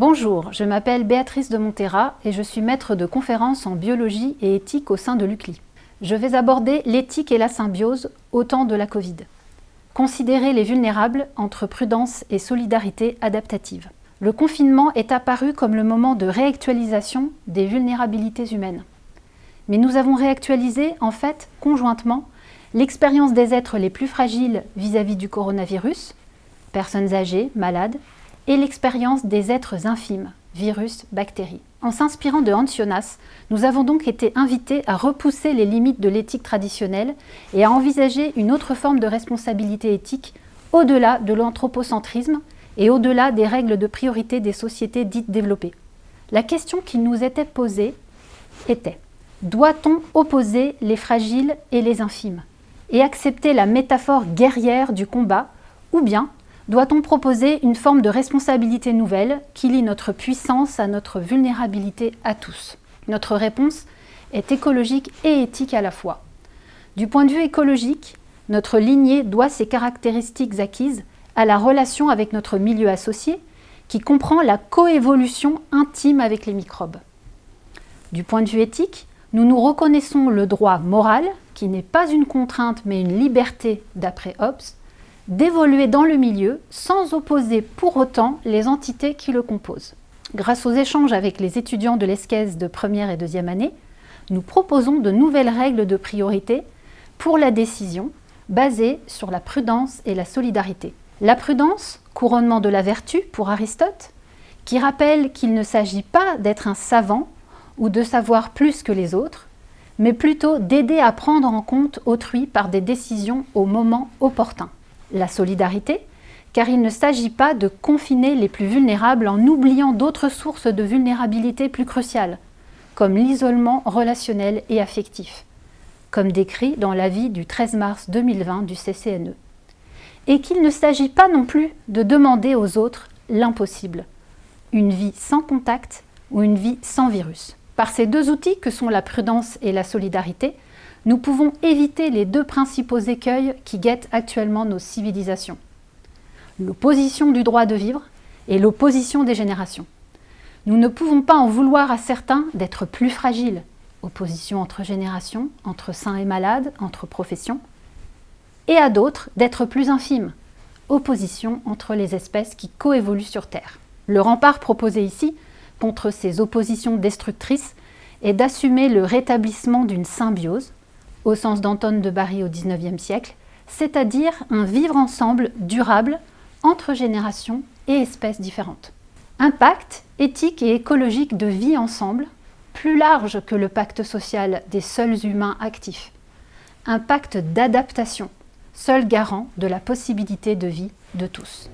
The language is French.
Bonjour, je m'appelle Béatrice de Montera et je suis maître de conférences en biologie et éthique au sein de l'UCLI. Je vais aborder l'éthique et la symbiose au temps de la Covid. Considérer les vulnérables entre prudence et solidarité adaptative. Le confinement est apparu comme le moment de réactualisation des vulnérabilités humaines. Mais nous avons réactualisé, en fait, conjointement, l'expérience des êtres les plus fragiles vis-à-vis -vis du coronavirus, personnes âgées, malades, et l'expérience des êtres infimes, virus, bactéries. En s'inspirant de Hans Jonas, nous avons donc été invités à repousser les limites de l'éthique traditionnelle et à envisager une autre forme de responsabilité éthique au-delà de l'anthropocentrisme et au-delà des règles de priorité des sociétés dites développées. La question qui nous était posée était doit-on opposer les fragiles et les infimes et accepter la métaphore guerrière du combat ou bien doit-on proposer une forme de responsabilité nouvelle qui lie notre puissance à notre vulnérabilité à tous? Notre réponse est écologique et éthique à la fois. Du point de vue écologique, notre lignée doit ses caractéristiques acquises à la relation avec notre milieu associé qui comprend la coévolution intime avec les microbes. Du point de vue éthique, nous nous reconnaissons le droit moral, qui n'est pas une contrainte mais une liberté d'après Hobbes, d'évoluer dans le milieu sans opposer pour autant les entités qui le composent. Grâce aux échanges avec les étudiants de l'ESCES de première et deuxième année, nous proposons de nouvelles règles de priorité pour la décision basées sur la prudence et la solidarité. La prudence, couronnement de la vertu pour Aristote, qui rappelle qu'il ne s'agit pas d'être un savant ou de savoir plus que les autres, mais plutôt d'aider à prendre en compte autrui par des décisions au moment opportun la solidarité, car il ne s'agit pas de confiner les plus vulnérables en oubliant d'autres sources de vulnérabilité plus cruciales, comme l'isolement relationnel et affectif, comme décrit dans l'avis du 13 mars 2020 du CCNE. Et qu'il ne s'agit pas non plus de demander aux autres l'impossible, une vie sans contact ou une vie sans virus. Par ces deux outils que sont la prudence et la solidarité, nous pouvons éviter les deux principaux écueils qui guettent actuellement nos civilisations. L'opposition du droit de vivre et l'opposition des générations. Nous ne pouvons pas en vouloir à certains d'être plus fragiles, opposition entre générations, entre sains et malades, entre professions, et à d'autres d'être plus infimes, opposition entre les espèces qui coévoluent sur Terre. Le rempart proposé ici contre ces oppositions destructrices est d'assumer le rétablissement d'une symbiose au sens d'Anton de Barry au XIXe siècle, c'est-à-dire un vivre ensemble durable entre générations et espèces différentes. Un pacte éthique et écologique de vie ensemble, plus large que le pacte social des seuls humains actifs. Un pacte d'adaptation, seul garant de la possibilité de vie de tous.